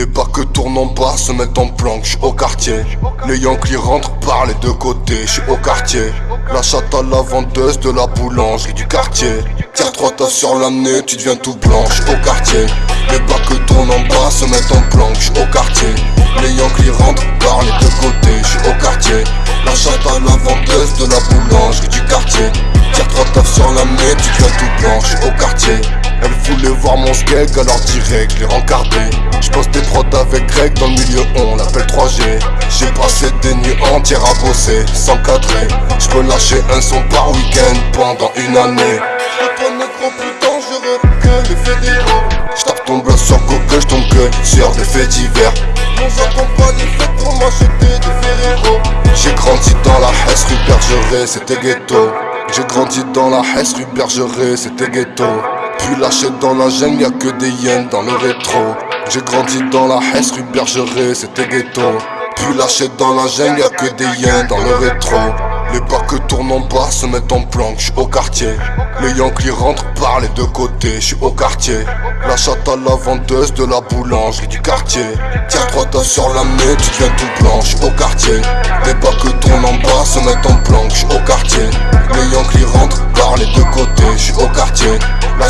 Les bacs tournent en bas, se mettent en planque, j'suis au quartier. Les Yankees rentrent par les deux côtés, j'suis au quartier. La chatte à la vendeuse de la boulangerie du quartier. Tire trois tasses sur l'année, tu deviens tout blanc, au quartier. Les bacs tournent en bas, se mettent en planque, au quartier. Les Yankees rentrent par les deux côtés, j'suis au quartier. La chatte à la vendeuse de la boulangerie du quartier. Tire trois tasses sur l'année, tu deviens tout blanc, au quartier. Voulait voir mon skeg, alors direct, les rencardé. J'poste des prods avec Greg dans le milieu, on l'appelle 3G. J'ai passé des nuits entières à bosser, sans cadrer. J'peux lâcher un son par week-end pendant une année. J'tourne gros plus dangereux que les fédéraux. J'tape ton bloc sur Google, j'tombe que sur des faits divers. Mon accompagne fait pour m'acheter des Ferrero. J'ai grandi dans la Hesse rue Bergeret, c'était ghetto. J'ai grandi dans la Hesse rue Bergeret, c'était ghetto. Puis lâché dans la jungle, y'a que des yens dans le rétro. J'ai grandi dans la Hesse rue Bergeret, c'était ghetto. Puis lâché dans la jungle, y'a que des yens dans le rétro. Les bacs tournent en bas, se mettent en planque, j'suis au quartier. Les Yankees rentrent par les deux côtés, j'suis au quartier. La à la vendeuse de la boulangerie du quartier. Tire trois tasses sur la main, tu deviens tout blanc, j'suis au quartier. Les bacs tournent en bas, se mettent en planque, j'suis au quartier. Les Yankees rentrent par les deux côtés, j'suis au quartier.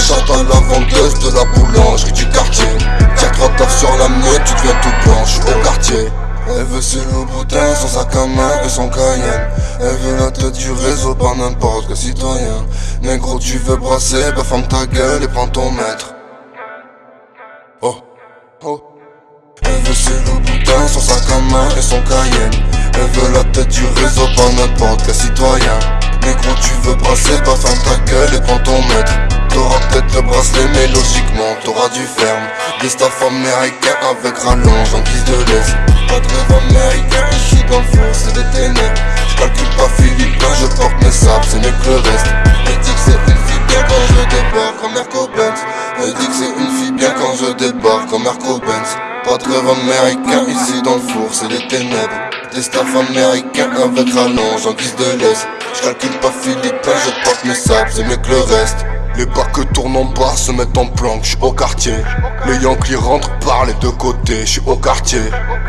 La chatte à la vendeuse de la boulangerie du quartier. Tire trois tasses sur la main, tu deviens tout blanc, j'suis au quartier. Elle veut ses boutin son sac à main et son cayenne. Elle veut la tête du réseau, pas n'importe quel citoyen. Négro tu veux brasser, bah ferme ta gueule et prends ton maître. Oh, oh. Elle veut ses boutin son sac à main et son cayenne. Elle veut la tête du réseau, pas n'importe quel citoyen Négro tu veux brasser, bah ferme ta gueule et prends ton maître. T'auras peut-être le bracelet mais logiquement t'auras du ferme. Des staff américains avec rallonge en guise de laisse. Pas de rêve américain ici dans le fond c'est des ténèbres. J'calcule pas philippin je porte mes sables c'est mieux que le reste. Elle dit que c'est une fille bien quand je débarque comme Merco Benz Elle dit que c'est une fille bien quand je débarque comme Merco Benz Pas de rêve américain ici dans le four c'est des ténèbres Des staff américains avec rallonge en guise de laisse J'calcule pas philippin je porte mes sables c'est mieux que le reste les bacs tournent en bas, se mettent en planque, j'suis au quartier. Les Yankees rentrent par les deux côtés, j'suis au quartier.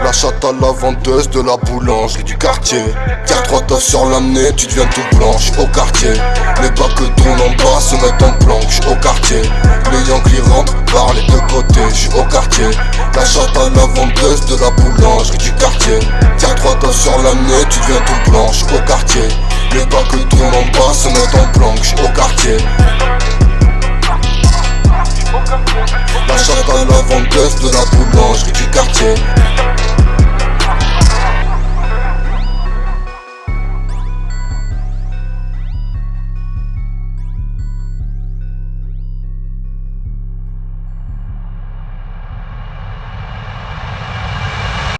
La chatte à la vendeuse de la boulangerie du quartier. Tire trois tasses sur l'année, tu deviens tout blanc, j'suis au quartier. Les bacs tournent en bas, se mettent en planque, j'suis au quartier. Les Yankees rentrent par les deux côtés, j'suis au quartier. La chatte à la vendeuse de la boulangerie du quartier. Tasses sur l'année, tu deviens tout blanc, j'suis au quartier. Les bacs tournent en bas, se mettent en j'suis au quartier. La chatte à la vendeuse de la boulangerie